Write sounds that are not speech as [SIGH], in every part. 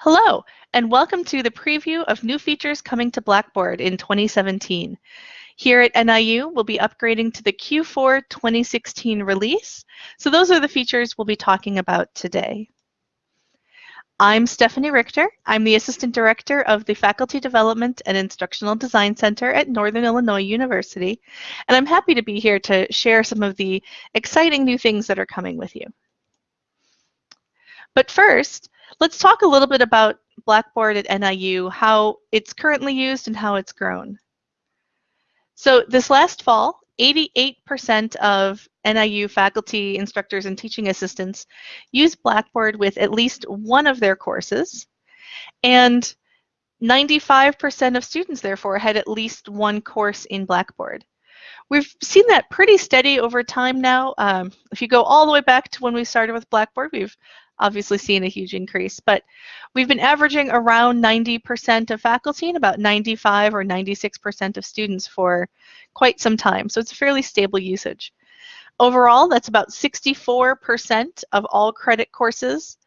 Hello, and welcome to the preview of new features coming to Blackboard in 2017. Here at NIU, we'll be upgrading to the Q4 2016 release, so those are the features we'll be talking about today. I'm Stephanie Richter. I'm the Assistant Director of the Faculty Development and Instructional Design Center at Northern Illinois University, and I'm happy to be here to share some of the exciting new things that are coming with you. But first, Let's talk a little bit about Blackboard at NIU, how it's currently used and how it's grown. So this last fall, 88% of NIU faculty, instructors, and teaching assistants use Blackboard with at least one of their courses, and 95% of students, therefore, had at least one course in Blackboard. We've seen that pretty steady over time now. Um, if you go all the way back to when we started with Blackboard, we've obviously seen a huge increase, but we've been averaging around 90% of faculty and about 95 or 96% of students for quite some time. So it's a fairly stable usage. Overall, that's about 64% of all credit courses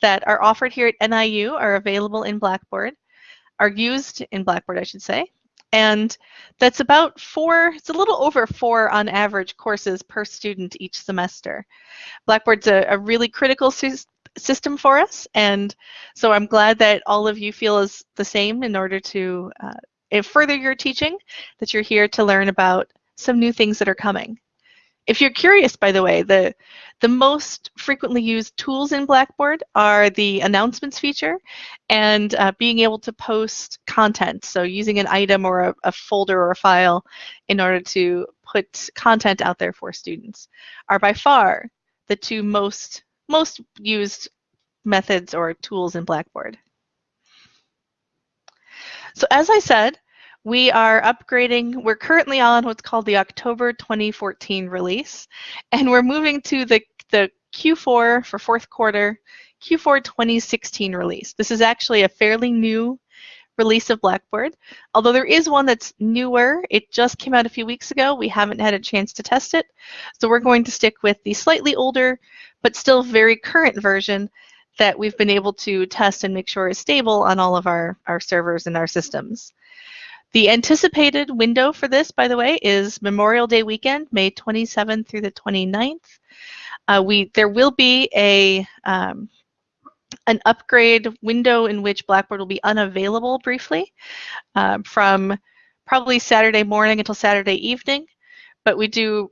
that are offered here at NIU are available in Blackboard, are used in Blackboard, I should say. And that's about four, it's a little over four on average courses per student each semester. Blackboard's a, a really critical system for us. And so I'm glad that all of you feel is the same in order to uh, further your teaching, that you're here to learn about some new things that are coming. If you're curious, by the way, the, the most frequently used tools in Blackboard are the announcements feature and uh, being able to post content. So using an item or a, a, folder or a file in order to put content out there for students are by far the two most most used methods or tools in Blackboard. So as I said, we are upgrading, we're currently on what's called the October 2014 release, and we're moving to the, the Q4 for fourth quarter, Q4 2016 release. This is actually a fairly new release of Blackboard. Although there is one that's newer, it just came out a few weeks ago. We haven't had a chance to test it. So we're going to stick with the slightly older, but still very current version that we've been able to test and make sure is stable on all of our, our servers and our systems. The anticipated window for this, by the way, is Memorial Day weekend, May 27th through the 29th. Uh, we there will be a um, an upgrade window in which Blackboard will be unavailable briefly uh, from probably Saturday morning until Saturday evening. But we do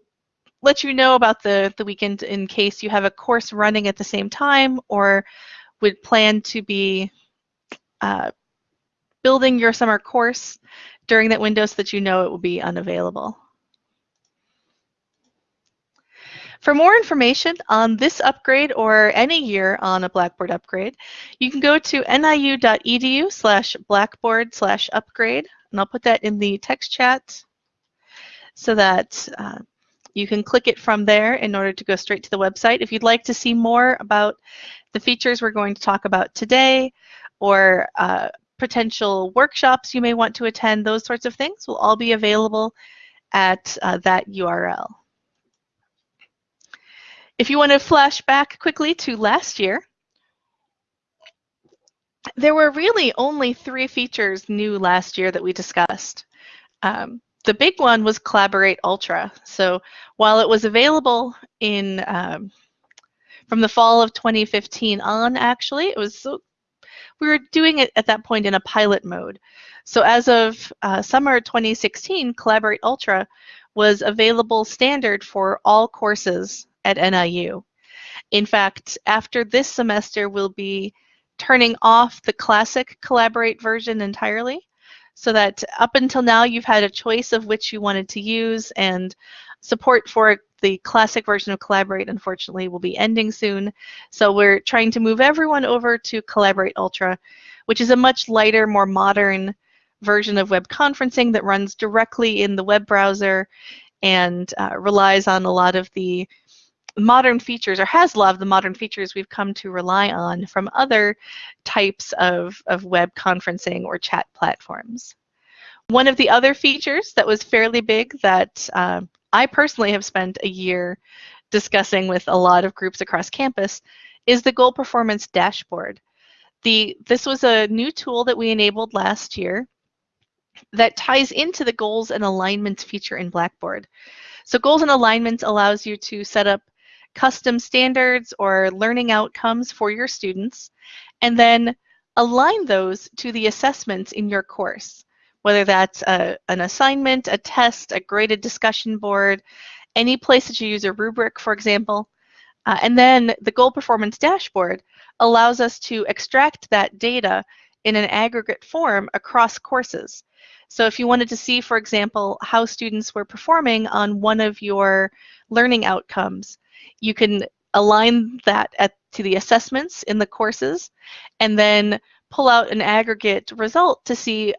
let you know about the, the weekend in case you have a course running at the same time or would plan to be uh, building your summer course during that window so that you know it will be unavailable. For more information on this upgrade or any year on a Blackboard upgrade, you can go to niu.edu slash blackboard slash upgrade, and I'll put that in the text chat so that uh, you can click it from there in order to go straight to the website. If you'd like to see more about the features we're going to talk about today or uh, potential workshops you may want to attend, those sorts of things will all be available at uh, that URL. If you want to flash back quickly to last year, there were really only three features new last year that we discussed. Um, the big one was Collaborate Ultra. So while it was available in um, from the fall of 2015 on, actually, it was so we were doing it at that point in a pilot mode. So as of uh, summer 2016, Collaborate Ultra was available standard for all courses at NIU. In fact, after this semester, we'll be turning off the classic Collaborate version entirely so that up until now you've had a choice of which you wanted to use and support for the classic version of Collaborate unfortunately will be ending soon. So we're trying to move everyone over to Collaborate Ultra, which is a much lighter, more modern version of web conferencing that runs directly in the web browser and uh, relies on a lot of the modern features or has loved the modern features we've come to rely on from other types of, of web conferencing or chat platforms. One of the other features that was fairly big that uh, I personally have spent a year discussing with a lot of groups across campus is the goal performance dashboard. The, this was a new tool that we enabled last year that ties into the goals and alignments feature in Blackboard. So goals and alignments allows you to set up custom standards or learning outcomes for your students and then align those to the assessments in your course, whether that's a, an assignment, a test, a graded discussion board, any place that you use a rubric, for example. Uh, and then the goal performance dashboard allows us to extract that data in an aggregate form across courses. So if you wanted to see, for example, how students were performing on one of your learning outcomes, you can align that at, to the assessments in the courses and then pull out an aggregate result to see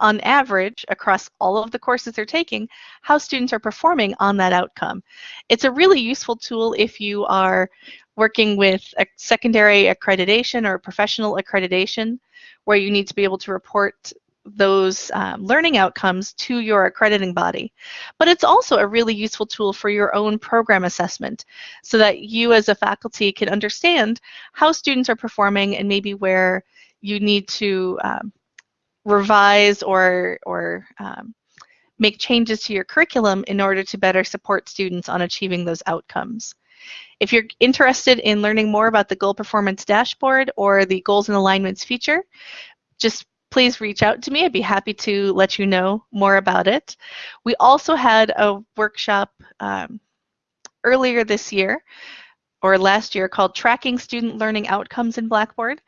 on average across all of the courses they're taking how students are performing on that outcome. It's a really useful tool if you are working with a secondary accreditation or professional accreditation where you need to be able to report those um, learning outcomes to your accrediting body. But it's also a really useful tool for your own program assessment so that you as a faculty can understand how students are performing and maybe where you need to um, revise or, or um, make changes to your curriculum in order to better support students on achieving those outcomes. If you're interested in learning more about the Goal Performance Dashboard or the Goals and Alignments feature, just please reach out to me. I'd be happy to let you know more about it. We also had a workshop um, earlier this year or last year called Tracking Student Learning Outcomes in Blackboard.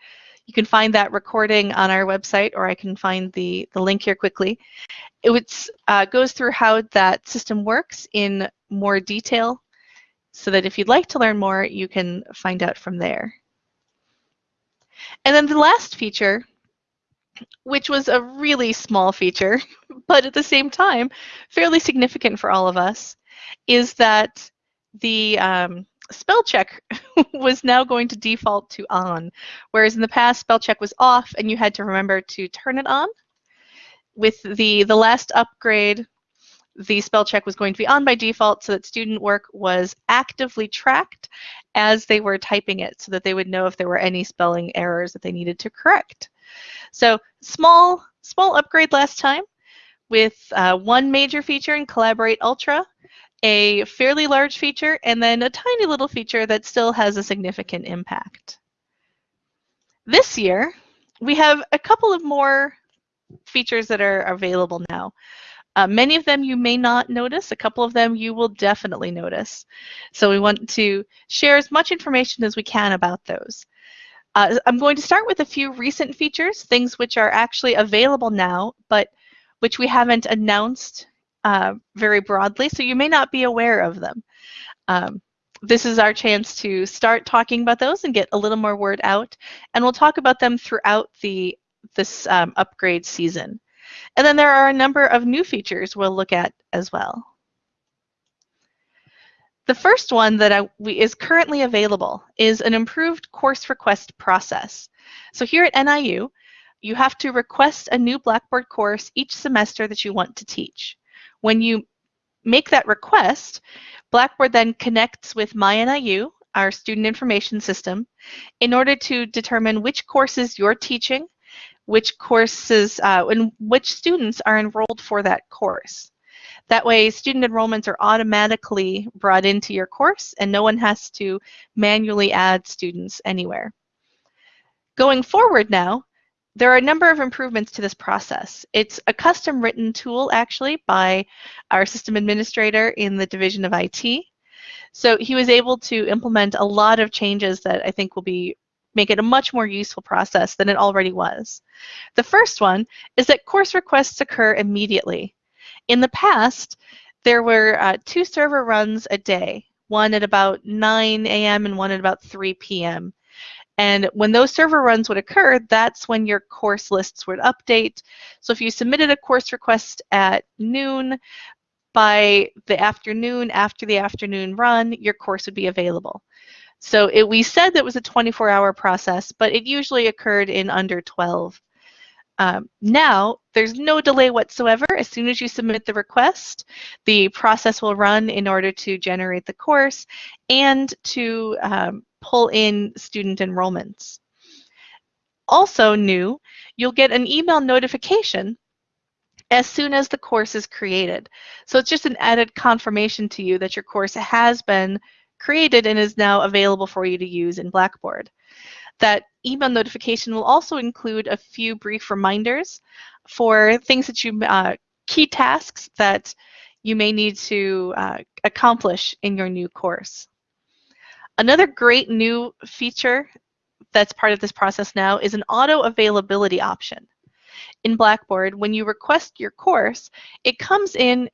You can find that recording on our website or I can find the, the link here quickly. It uh, goes through how that system works in more detail so that if you'd like to learn more, you can find out from there. And then the last feature which was a really small feature, [LAUGHS] but at the same time, fairly significant for all of us, is that the um, spell check [LAUGHS] was now going to default to on, whereas in the past spell check was off and you had to remember to turn it on. With the, the last upgrade, the spell check was going to be on by default so that student work was actively tracked as they were typing it so that they would know if there were any spelling errors that they needed to correct. So small, small upgrade last time with uh, one major feature in Collaborate Ultra, a fairly large feature, and then a tiny little feature that still has a significant impact. This year, we have a couple of more features that are available now. Uh, many of them you may not notice, a couple of them you will definitely notice. So we want to share as much information as we can about those. Uh, I'm going to start with a few recent features, things which are actually available now, but which we haven't announced uh, very broadly, so you may not be aware of them. Um, this is our chance to start talking about those and get a little more word out, and we'll talk about them throughout the this um, upgrade season. And then there are a number of new features we'll look at as well. The first one that I, we, is currently available is an improved course request process. So here at NIU, you have to request a new Blackboard course each semester that you want to teach. When you make that request, Blackboard then connects with MyNIU, our student information system, in order to determine which courses you're teaching, which courses, uh, and which students are enrolled for that course. That way, student enrollments are automatically brought into your course and no one has to manually add students anywhere. Going forward now, there are a number of improvements to this process. It's a custom written tool actually by our system administrator in the Division of IT. So he was able to implement a lot of changes that I think will be make it a much more useful process than it already was. The first one is that course requests occur immediately. In the past, there were uh, two server runs a day, one at about 9 a.m. and one at about 3 p.m. And when those server runs would occur, that's when your course lists would update. So if you submitted a course request at noon, by the afternoon, after the afternoon run, your course would be available. So it, we said that was a 24-hour process, but it usually occurred in under 12. Um, now, there's no delay whatsoever. As soon as you submit the request, the process will run in order to generate the course and to um, pull in student enrollments. Also new, you'll get an email notification as soon as the course is created. So it's just an added confirmation to you that your course has been created and is now available for you to use in Blackboard. That email notification will also include a few brief reminders for things that you, uh, key tasks that you may need to uh, accomplish in your new course. Another great new feature that's part of this process now is an auto availability option. In Blackboard, when you request your course, it comes in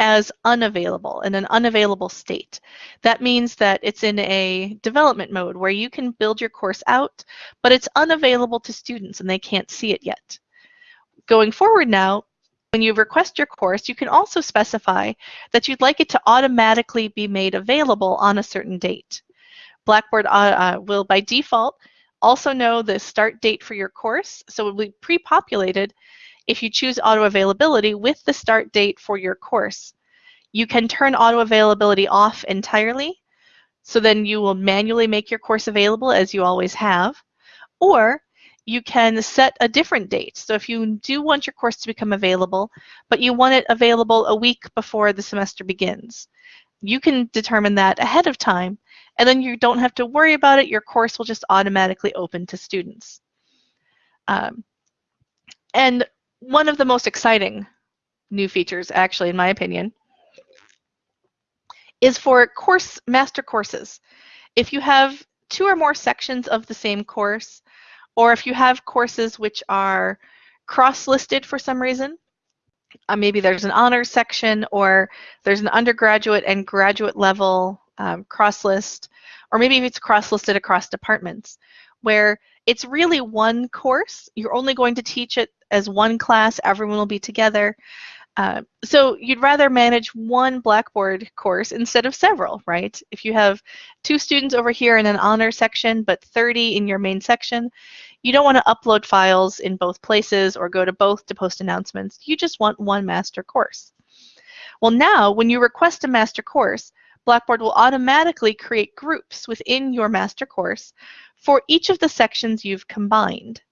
as unavailable in an unavailable state. That means that it's in a development mode where you can build your course out, but it's unavailable to students and they can't see it yet. Going forward now, when you request your course, you can also specify that you'd like it to automatically be made available on a certain date. Blackboard uh, uh, will, by default, also know the start date for your course, so it will be pre-populated if you choose auto availability with the start date for your course. You can turn auto availability off entirely, so then you will manually make your course available as you always have, or you can set a different date. So if you do want your course to become available, but you want it available a week before the semester begins, you can determine that ahead of time, and then you don't have to worry about it. Your course will just automatically open to students. Um, and one of the most exciting new features, actually, in my opinion, is for course master courses. If you have two or more sections of the same course, or if you have courses which are cross-listed for some reason, uh, maybe there's an honors section or there's an undergraduate and graduate level um, cross-list, or maybe it's cross-listed across departments, where it's really one course. You're only going to teach it as one class. Everyone will be together. Uh, so you'd rather manage one Blackboard course instead of several, right? If you have two students over here in an honor section, but 30 in your main section, you don't want to upload files in both places or go to both to post announcements. You just want one master course. Well, now when you request a master course, Blackboard will automatically create groups within your master course for each of the sections you've combined.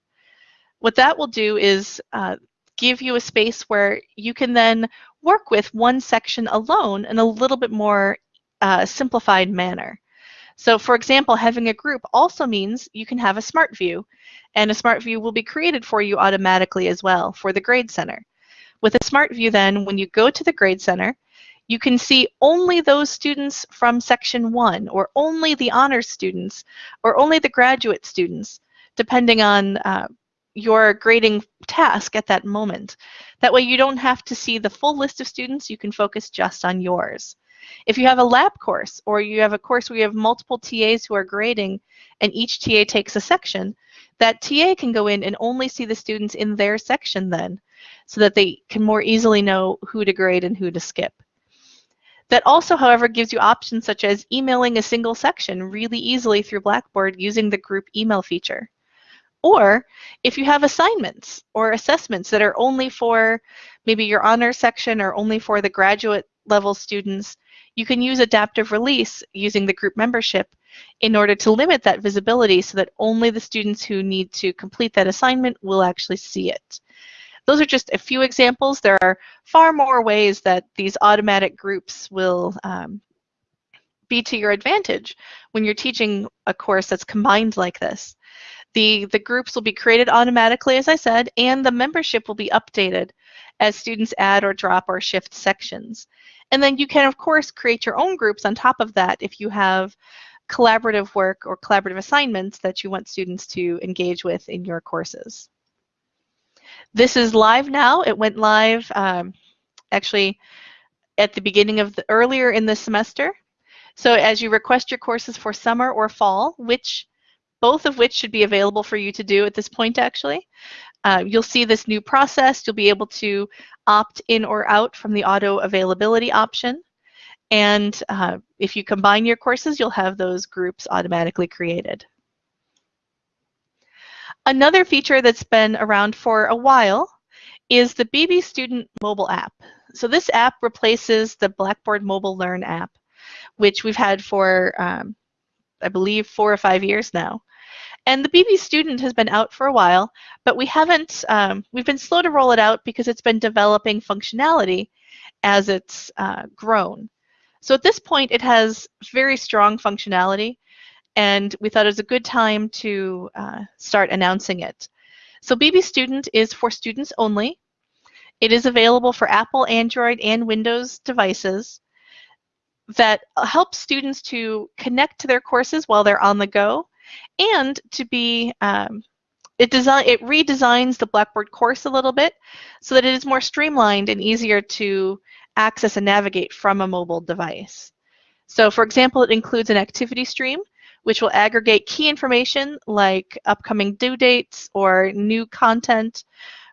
What that will do is uh, give you a space where you can then work with one section alone in a little bit more uh, simplified manner. So for example, having a group also means you can have a smart view and a smart view will be created for you automatically as well for the grade center. With a smart view then, when you go to the grade center, you can see only those students from section one or only the honors students or only the graduate students, depending on uh, your grading task at that moment. That way you don't have to see the full list of students, you can focus just on yours. If you have a lab course or you have a course where you have multiple TAs who are grading and each TA takes a section, that TA can go in and only see the students in their section then so that they can more easily know who to grade and who to skip. That also, however, gives you options such as emailing a single section really easily through Blackboard using the group email feature. Or if you have assignments or assessments that are only for maybe your honor section or only for the graduate level students, you can use adaptive release using the group membership in order to limit that visibility so that only the students who need to complete that assignment will actually see it. Those are just a few examples. There are far more ways that these automatic groups will um, be to your advantage when you're teaching a course that's combined like this. The, the groups will be created automatically, as I said, and the membership will be updated as students add or drop or shift sections. And then you can, of course, create your own groups on top of that if you have collaborative work or collaborative assignments that you want students to engage with in your courses. This is live now. It went live um, actually at the beginning of the earlier in the semester. So as you request your courses for summer or fall, which both of which should be available for you to do at this point actually. Uh, you'll see this new process. You'll be able to opt in or out from the auto availability option. And uh, if you combine your courses, you'll have those groups automatically created. Another feature that's been around for a while is the BB Student mobile app. So this app replaces the Blackboard Mobile Learn app, which we've had for um, I believe, four or five years now. And the BB Student has been out for a while, but we haven't, um, we've been slow to roll it out because it's been developing functionality as it's uh, grown. So at this point, it has very strong functionality, and we thought it was a good time to uh, start announcing it. So BB Student is for students only. It is available for Apple, Android, and Windows devices that helps students to connect to their courses while they're on the go and to be um, it design it redesigns the Blackboard course a little bit so that it is more streamlined and easier to access and navigate from a mobile device. So for example, it includes an activity stream which will aggregate key information like upcoming due dates or new content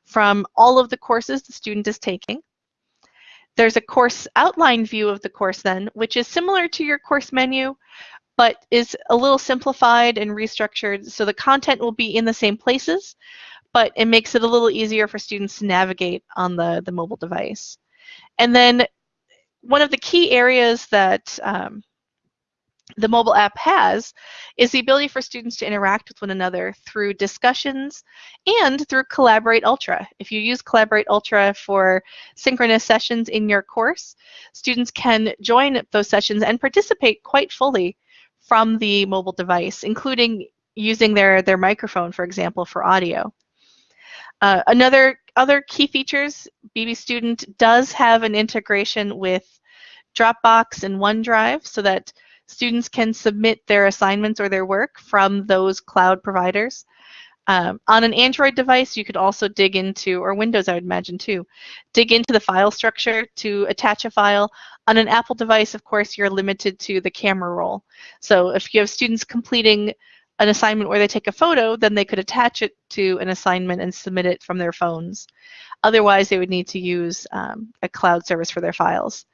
from all of the courses the student is taking. There's a course outline view of the course then, which is similar to your course menu, but is a little simplified and restructured so the content will be in the same places, but it makes it a little easier for students to navigate on the, the mobile device. And then one of the key areas that um, the mobile app has is the ability for students to interact with one another through discussions and through Collaborate Ultra. If you use Collaborate Ultra for synchronous sessions in your course, students can join those sessions and participate quite fully from the mobile device, including using their, their microphone, for example, for audio. Uh, another other key features, BB Student does have an integration with Dropbox and OneDrive so that students can submit their assignments or their work from those cloud providers. Um, on an Android device, you could also dig into, or Windows, I would imagine too, dig into the file structure to attach a file. On an Apple device, of course, you're limited to the camera roll. So if you have students completing an assignment where they take a photo, then they could attach it to an assignment and submit it from their phones. Otherwise, they would need to use um, a cloud service for their files.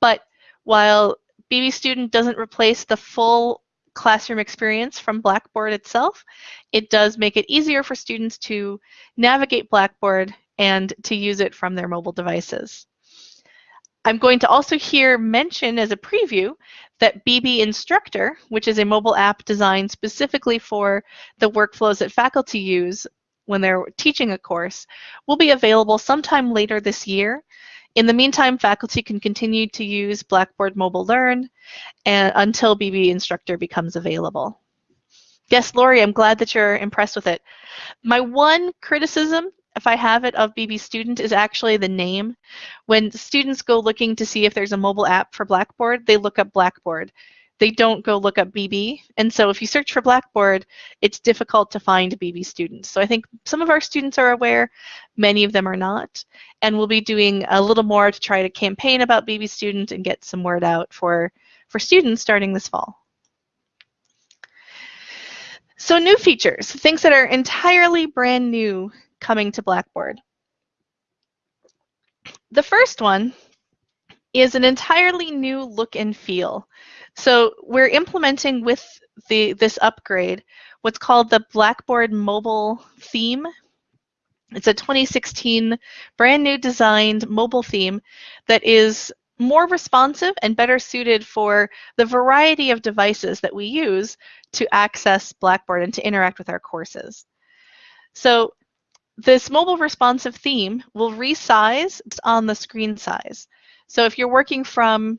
But while BB Student doesn't replace the full classroom experience from Blackboard itself, it does make it easier for students to navigate Blackboard and to use it from their mobile devices. I'm going to also here mention as a preview that BB Instructor, which is a mobile app designed specifically for the workflows that faculty use when they're teaching a course, will be available sometime later this year. In the meantime, faculty can continue to use Blackboard Mobile Learn and, until BB Instructor becomes available. Yes, Lori, I'm glad that you're impressed with it. My one criticism if I have it, of BB Student is actually the name. When students go looking to see if there's a mobile app for Blackboard, they look up Blackboard. They don't go look up BB. And so if you search for Blackboard, it's difficult to find BB students. So I think some of our students are aware, many of them are not. And we'll be doing a little more to try to campaign about BB Student and get some word out for, for students starting this fall. So new features, things that are entirely brand new coming to Blackboard. The first one is an entirely new look and feel. So we're implementing with the this upgrade what's called the Blackboard mobile theme. It's a 2016 brand new designed mobile theme that is more responsive and better suited for the variety of devices that we use to access Blackboard and to interact with our courses. So this mobile responsive theme will resize on the screen size. So if you're working from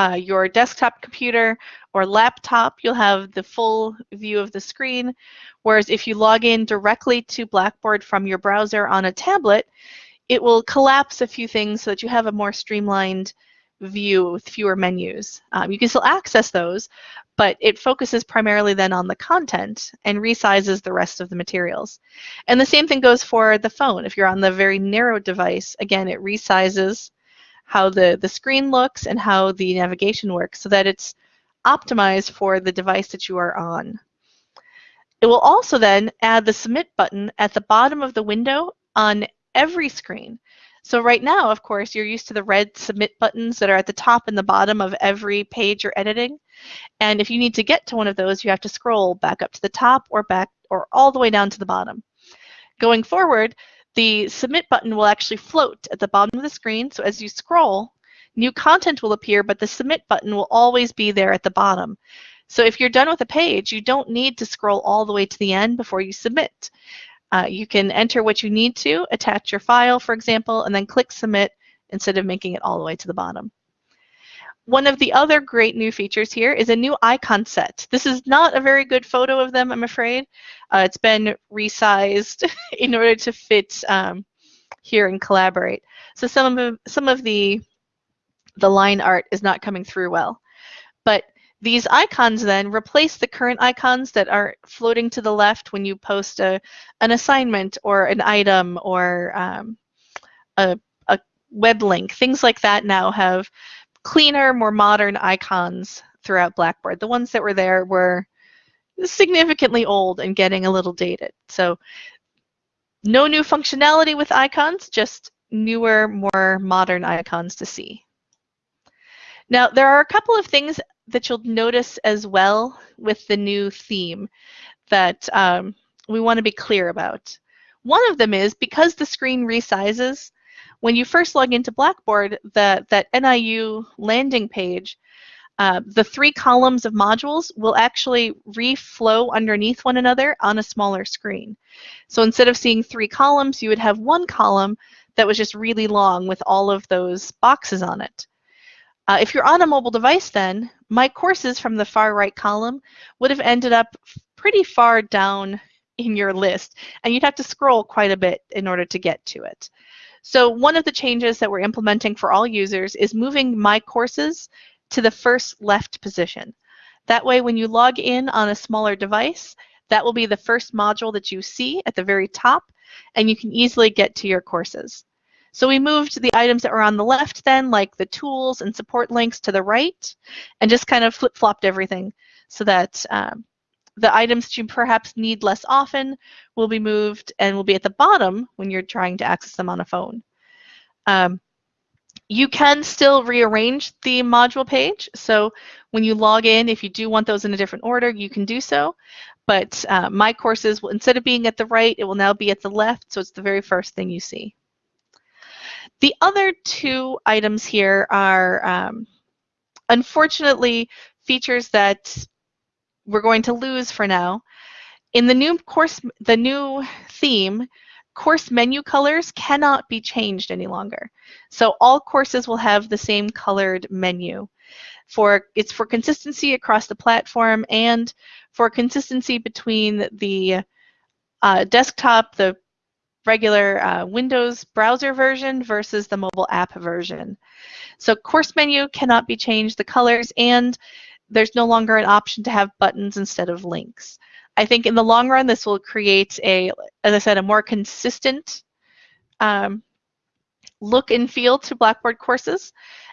uh, your desktop computer or laptop, you'll have the full view of the screen. Whereas if you log in directly to Blackboard from your browser on a tablet, it will collapse a few things so that you have a more streamlined view with fewer menus. Um, you can still access those, but it focuses primarily then on the content and resizes the rest of the materials. And the same thing goes for the phone. If you're on the very narrow device, again, it resizes how the, the screen looks and how the navigation works so that it's optimized for the device that you are on. It will also then add the submit button at the bottom of the window on every screen. So right now, of course, you're used to the red submit buttons that are at the top and the bottom of every page you're editing. And if you need to get to one of those, you have to scroll back up to the top or back or all the way down to the bottom. Going forward, the submit button will actually float at the bottom of the screen. So as you scroll, new content will appear, but the submit button will always be there at the bottom. So if you're done with a page, you don't need to scroll all the way to the end before you submit. Uh, you can enter what you need to, attach your file, for example, and then click submit instead of making it all the way to the bottom. One of the other great new features here is a new icon set. This is not a very good photo of them, I'm afraid. Uh, it's been resized [LAUGHS] in order to fit um, here and collaborate. So some of some of the the line art is not coming through well. But these icons then replace the current icons that are floating to the left when you post a, an assignment or an item or um, a, a web link. Things like that now have cleaner, more modern icons throughout Blackboard. The ones that were there were significantly old and getting a little dated. So no new functionality with icons, just newer, more modern icons to see. Now, there are a couple of things that you'll notice as well with the new theme that um, we want to be clear about. One of them is because the screen resizes, when you first log into Blackboard, the, that NIU landing page, uh, the three columns of modules will actually reflow underneath one another on a smaller screen. So instead of seeing three columns, you would have one column that was just really long with all of those boxes on it. Uh, if you're on a mobile device then, my courses from the far right column would have ended up pretty far down in your list, and you'd have to scroll quite a bit in order to get to it. So one of the changes that we're implementing for all users is moving My Courses to the first left position. That way, when you log in on a smaller device, that will be the first module that you see at the very top, and you can easily get to your courses. So we moved the items that were on the left then, like the tools and support links to the right, and just kind of flip-flopped everything so that um, the items that you perhaps need less often will be moved and will be at the bottom when you're trying to access them on a phone. Um, you can still rearrange the module page. So when you log in, if you do want those in a different order, you can do so. But uh, my courses, will, instead of being at the right, it will now be at the left. So it's the very first thing you see. The other two items here are um, unfortunately features that we're going to lose for now. In the new course, the new theme, course menu colors cannot be changed any longer. So all courses will have the same colored menu. For It's for consistency across the platform and for consistency between the uh, desktop, the regular uh, Windows browser version versus the mobile app version. So course menu cannot be changed, the colors, and there's no longer an option to have buttons instead of links. I think in the long run, this will create a, as I said, a more consistent um, look and feel to Blackboard courses.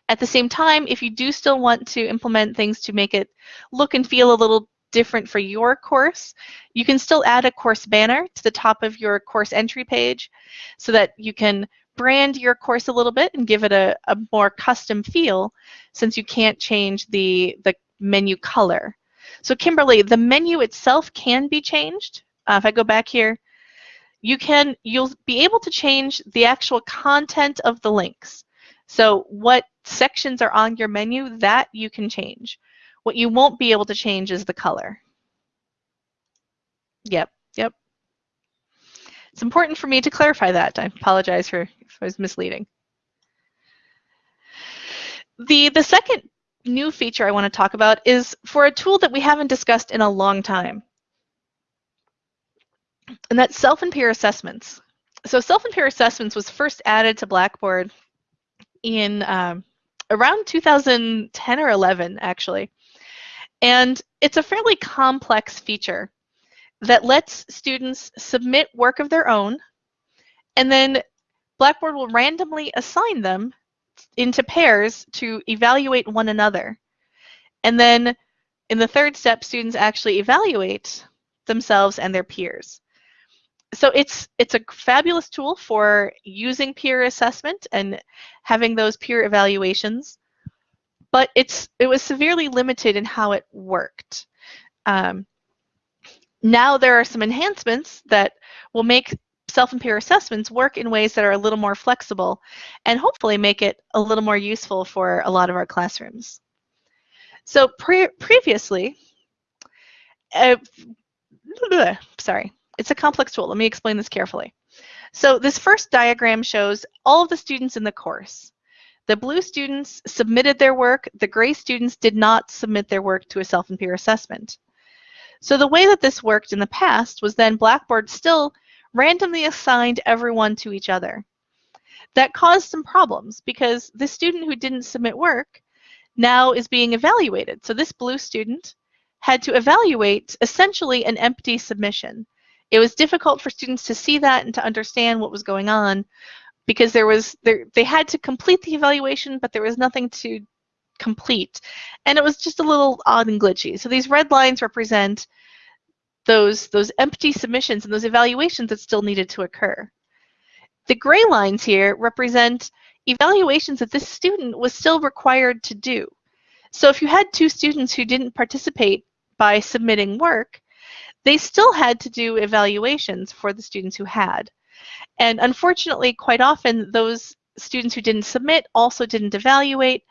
At the same time, if you do still want to implement things to make it look and feel a little different for your course, you can still add a course banner to the top of your course entry page so that you can brand your course a little bit and give it a, a more custom feel since you can't change the, the menu color. So Kimberly, the menu itself can be changed. Uh, if I go back here, you can, you'll be able to change the actual content of the links. So what sections are on your menu, that you can change. What you won't be able to change is the color. Yep, yep. It's important for me to clarify that. I apologize for if I was misleading. The, the second new feature I want to talk about is for a tool that we haven't discussed in a long time. And that's self and peer assessments. So self and peer assessments was first added to Blackboard in um, around 2010 or 11, actually. And it's a fairly complex feature that lets students submit work of their own, and then Blackboard will randomly assign them into pairs to evaluate one another. And then in the third step, students actually evaluate themselves and their peers. So it's it's a fabulous tool for using peer assessment and having those peer evaluations but it's it was severely limited in how it worked. Um, now there are some enhancements that will make self and peer assessments work in ways that are a little more flexible and hopefully make it a little more useful for a lot of our classrooms. So pre previously, uh, [LAUGHS] sorry, it's a complex tool. Let me explain this carefully. So this first diagram shows all of the students in the course. The blue students submitted their work. The gray students did not submit their work to a self and peer assessment. So the way that this worked in the past was then Blackboard still randomly assigned everyone to each other. That caused some problems because the student who didn't submit work now is being evaluated. So this blue student had to evaluate essentially an empty submission. It was difficult for students to see that and to understand what was going on because there was there they had to complete the evaluation, but there was nothing to complete. And it was just a little odd and glitchy. So these red lines represent those those empty submissions and those evaluations that still needed to occur. The gray lines here represent evaluations that this student was still required to do. So if you had two students who didn't participate by submitting work, they still had to do evaluations for the students who had. And unfortunately, quite often, those students who didn't submit also didn't evaluate,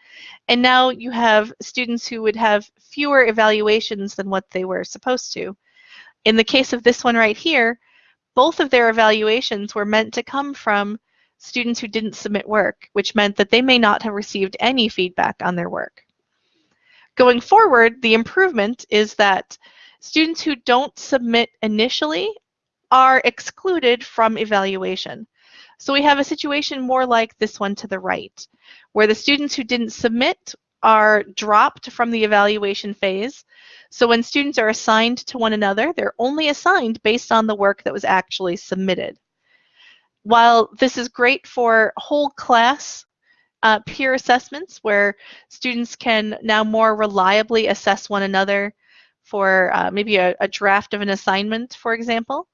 and now you have students who would have fewer evaluations than what they were supposed to. In the case of this one right here, both of their evaluations were meant to come from students who didn't submit work, which meant that they may not have received any feedback on their work. Going forward, the improvement is that students who don't submit initially are excluded from evaluation. So we have a situation more like this one to the right, where the students who didn't submit are dropped from the evaluation phase. So when students are assigned to one another, they're only assigned based on the work that was actually submitted. While this is great for whole class uh, peer assessments where students can now more reliably assess one another for uh, maybe a, a draft of an assignment, for example,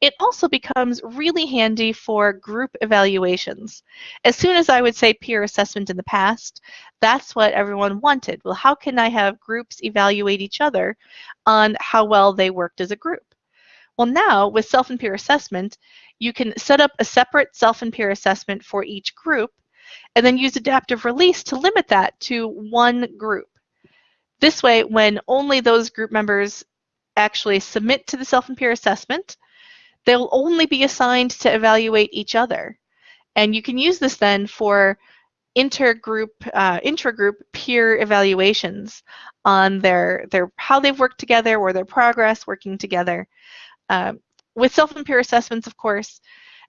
it also becomes really handy for group evaluations. As soon as I would say peer assessment in the past, that's what everyone wanted. Well, how can I have groups evaluate each other on how well they worked as a group? Well, now with self and peer assessment, you can set up a separate self and peer assessment for each group and then use adaptive release to limit that to one group. This way, when only those group members actually submit to the self and peer assessment, they'll only be assigned to evaluate each other. And you can use this then for intergroup, uh, intragroup peer evaluations on their, their how they've worked together or their progress working together. Um, with self and peer assessments, of course,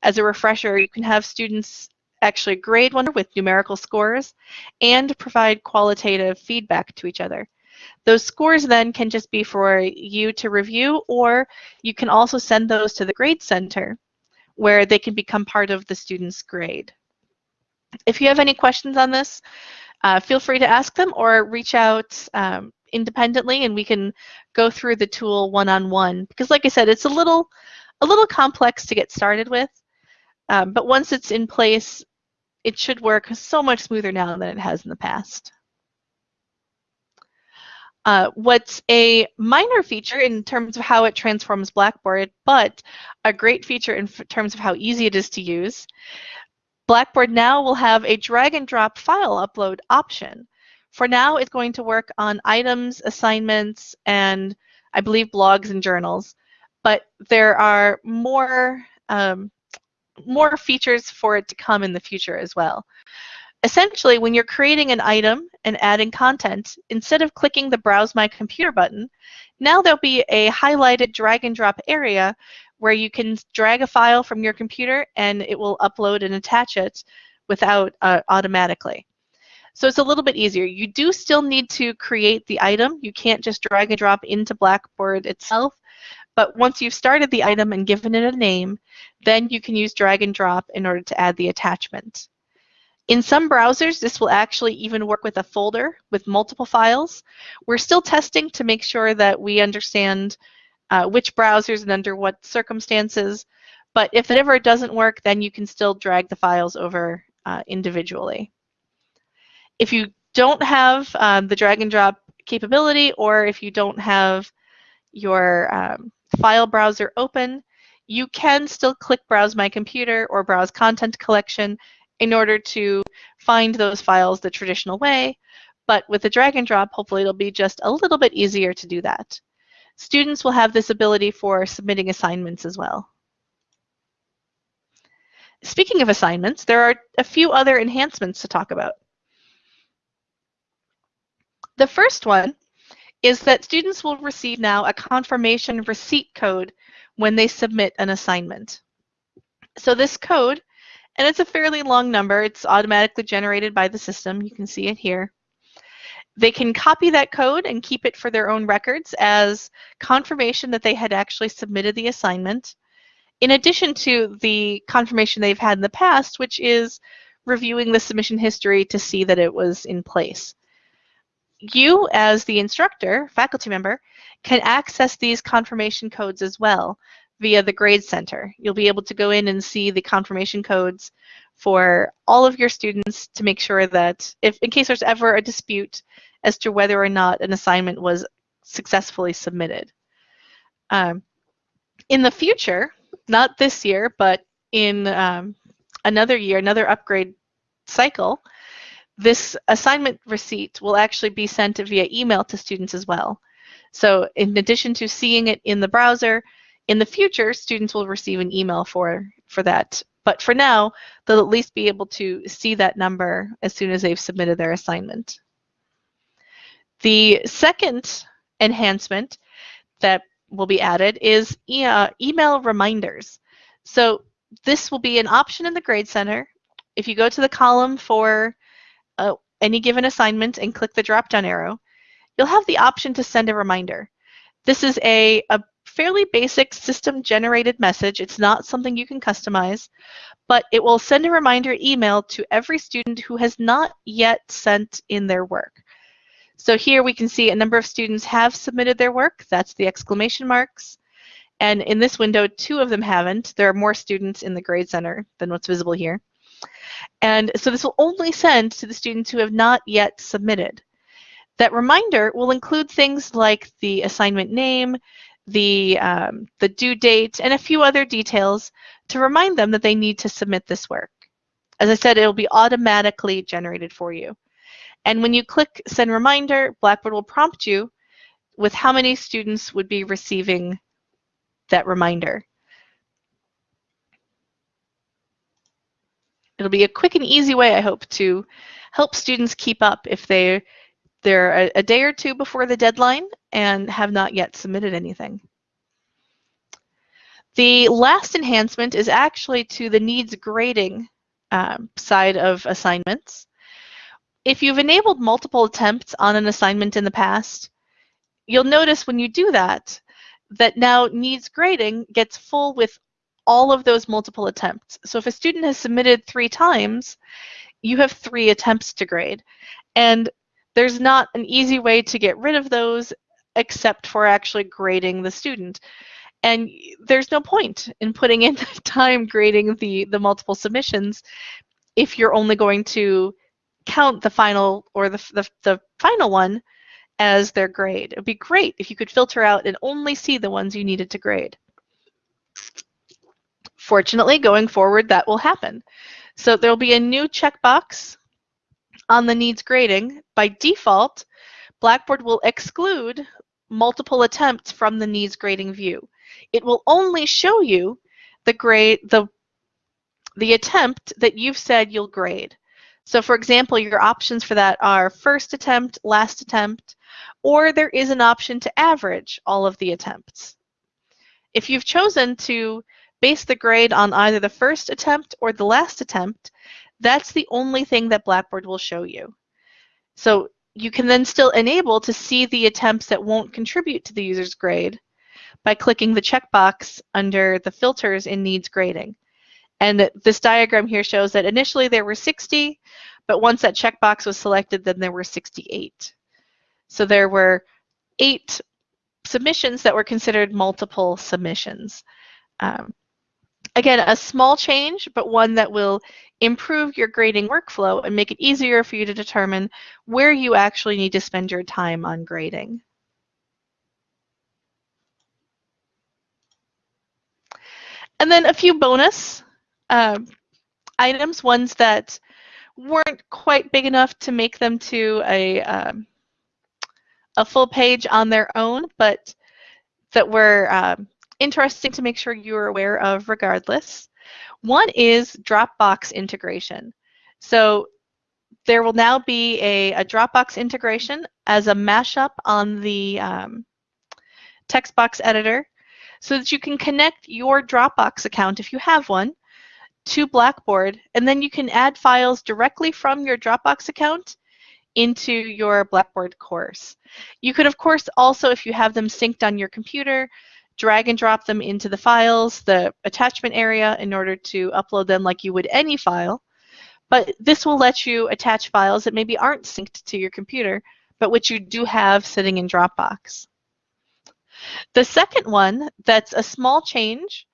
as a refresher, you can have students actually grade one with numerical scores and provide qualitative feedback to each other. Those scores then can just be for you to review, or you can also send those to the Grade Center where they can become part of the student's grade. If you have any questions on this, uh, feel free to ask them or reach out um, independently and we can go through the tool one-on-one -on -one. because like I said, it's a little, a little complex to get started with, um, but once it's in place, it should work so much smoother now than it has in the past. Uh, what's a minor feature in terms of how it transforms Blackboard, but a great feature in terms of how easy it is to use, Blackboard now will have a drag and drop file upload option. For now, it's going to work on items, assignments, and I believe blogs and journals, but there are more, um, more features for it to come in the future as well. Essentially, when you're creating an item and adding content, instead of clicking the Browse My Computer button, now there'll be a highlighted drag and drop area where you can drag a file from your computer and it will upload and attach it without uh, automatically. So it's a little bit easier. You do still need to create the item. You can't just drag and drop into Blackboard itself. But once you've started the item and given it a name, then you can use drag and drop in order to add the attachment. In some browsers, this will actually even work with a folder with multiple files. We're still testing to make sure that we understand uh, which browsers and under what circumstances, but if it ever doesn't work, then you can still drag the files over uh, individually. If you don't have um, the drag and drop capability, or if you don't have your um, file browser open, you can still click Browse My Computer or Browse Content Collection in order to find those files the traditional way. But with the drag and drop, hopefully it'll be just a little bit easier to do that. students will have this ability for submitting assignments as well. Speaking of assignments, there are a few other enhancements to talk about. The first one is that students will receive now a confirmation receipt code when they submit an assignment. So this code, and it's a fairly long number, it's automatically generated by the system, you can see it here. They can copy that code and keep it for their own records as confirmation that they had actually submitted the assignment, in addition to the confirmation they've had in the past, which is reviewing the submission history to see that it was in place. You, as the instructor, faculty member, can access these confirmation codes as well via the Grade Center. You'll be able to go in and see the confirmation codes for all of your students to make sure that if in case there's ever a dispute as to whether or not an assignment was successfully submitted. Um, in the future, not this year, but in um, another year, another upgrade cycle, this assignment receipt will actually be sent via email to students as well. So in addition to seeing it in the browser, in the future, students will receive an email for, for that. But for now, they'll at least be able to see that number as soon as they've submitted their assignment. The second enhancement that will be added is e uh, email reminders. So this will be an option in the Grade Center. If you go to the column for uh, any given assignment and click the drop-down arrow, you'll have the option to send a reminder. This is a, a fairly basic system-generated message. It's not something you can customize, but it will send a reminder email to every student who has not yet sent in their work. So here we can see a number of students have submitted their work. That's the exclamation marks. And in this window, two of them haven't. There are more students in the Grade Center than what's visible here. And so this will only send to the students who have not yet submitted. That reminder will include things like the assignment name, the, um, the due date, and a few other details to remind them that they need to submit this work. As I said, it will be automatically generated for you. And when you click send reminder, Blackboard will prompt you with how many students would be receiving that reminder. It'll be a quick and easy way, I hope, to help students keep up if they, they're a, a day or two before the deadline and have not yet submitted anything. The last enhancement is actually to the needs grading um, side of assignments if you've enabled multiple attempts on an assignment in the past, you'll notice when you do that, that now needs grading gets full with all of those multiple attempts. So if a student has submitted three times, you have three attempts to grade. And there's not an easy way to get rid of those except for actually grading the student. And there's no point in putting in [LAUGHS] time grading the, the multiple submissions if you're only going to count the final or the, the, the final one as their grade. It would be great if you could filter out and only see the ones you needed to grade. Fortunately, going forward, that will happen. So there'll be a new checkbox on the needs grading. By default, Blackboard will exclude multiple attempts from the needs grading view. It will only show you the grade, the, the attempt that you've said you'll grade. So for example, your options for that are first attempt, last attempt, or there is an option to average all of the attempts. If you've chosen to base the grade on either the first attempt or the last attempt, that's the only thing that Blackboard will show you. So you can then still enable to see the attempts that won't contribute to the user's grade by clicking the checkbox under the filters in needs grading. And this diagram here shows that initially there were 60, but once that checkbox was selected, then there were 68. So there were eight submissions that were considered multiple submissions. Um, again, a small change, but one that will improve your grading workflow and make it easier for you to determine where you actually need to spend your time on grading. And then a few bonus um, items, ones that weren't quite big enough to make them to a, um, a full page on their own, but that were um, interesting to make sure you're aware of regardless. One is Dropbox integration. So there will now be a, a Dropbox integration as a mashup on the um, text box editor so that you can connect your Dropbox account, if you have one, to Blackboard, and then you can add files directly from your Dropbox account into your Blackboard course. You could, of course, also, if you have them synced on your computer, drag and drop them into the files, the attachment area, in order to upload them like you would any file. But this will let you attach files that maybe aren't synced to your computer, but which you do have sitting in Dropbox. The second one that's a small change,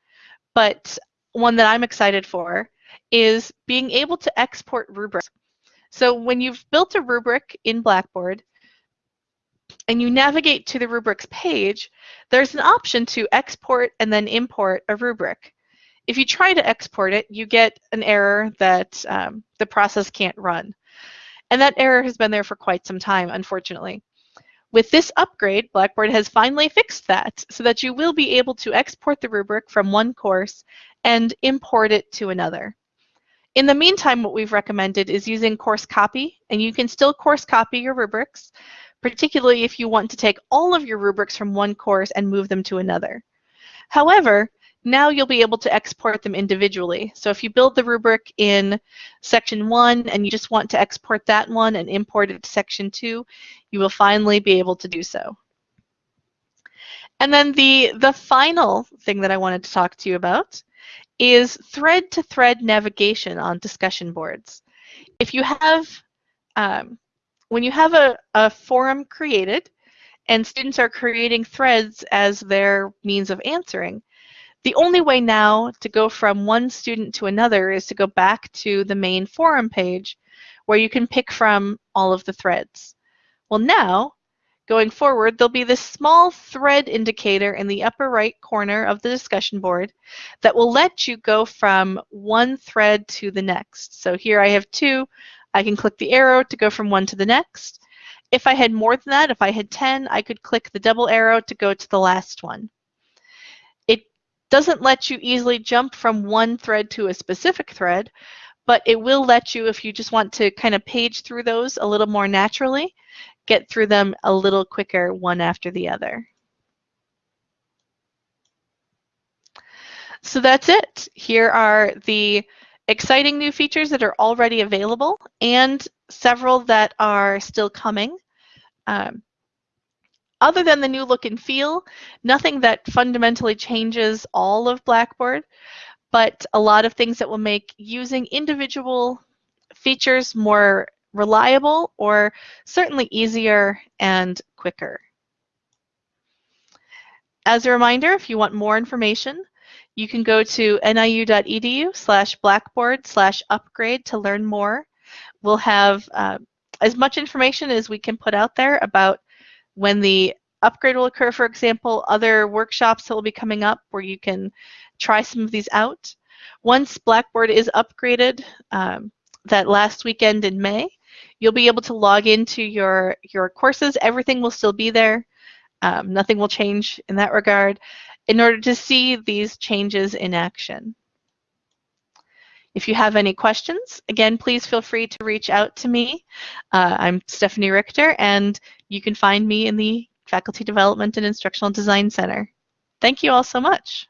but one that I'm excited for, is being able to export rubrics. So when you've built a rubric in Blackboard, and you navigate to the rubrics page, there's an option to export and then import a rubric. If you try to export it, you get an error that um, the process can't run. And that error has been there for quite some time, unfortunately. With this upgrade, Blackboard has finally fixed that so that you will be able to export the rubric from one course and import it to another. In the meantime, what we've recommended is using course copy, and you can still course copy your rubrics, particularly if you want to take all of your rubrics from one course and move them to another. However, now you'll be able to export them individually. So if you build the rubric in section one and you just want to export that one and import it to section two, you will finally be able to do so. And then the, the final thing that I wanted to talk to you about is thread-to-thread -thread navigation on discussion boards. If you have um, when you have a, a forum created and students are creating threads as their means of answering, the only way now to go from one student to another is to go back to the main forum page where you can pick from all of the threads. Well now, going forward, there'll be this small thread indicator in the upper right corner of the discussion board that will let you go from one thread to the next. So here I have two. I can click the arrow to go from one to the next. If I had more than that, if I had 10, I could click the double arrow to go to the last one. It doesn't let you easily jump from one thread to a specific thread, but it will let you, if you just want to kind of page through those a little more naturally, get through them a little quicker one after the other. So that's it. Here are the exciting new features that are already available and several that are still coming. Um, other than the new look and feel, nothing that fundamentally changes all of Blackboard, but a lot of things that will make using individual features more reliable or certainly easier and quicker. As a reminder, if you want more information, you can go to niu.edu slash blackboard slash upgrade to learn more. We'll have uh, as much information as we can put out there about when the upgrade will occur, for example, other workshops that will be coming up where you can try some of these out. Once Blackboard is upgraded um, that last weekend in May, you'll be able to log into your, your courses. Everything will still be there. Um, nothing will change in that regard in order to see these changes in action. If you have any questions, again, please feel free to reach out to me. Uh, I'm Stephanie Richter, and you can find me in the Faculty Development and Instructional Design Center. Thank you all so much.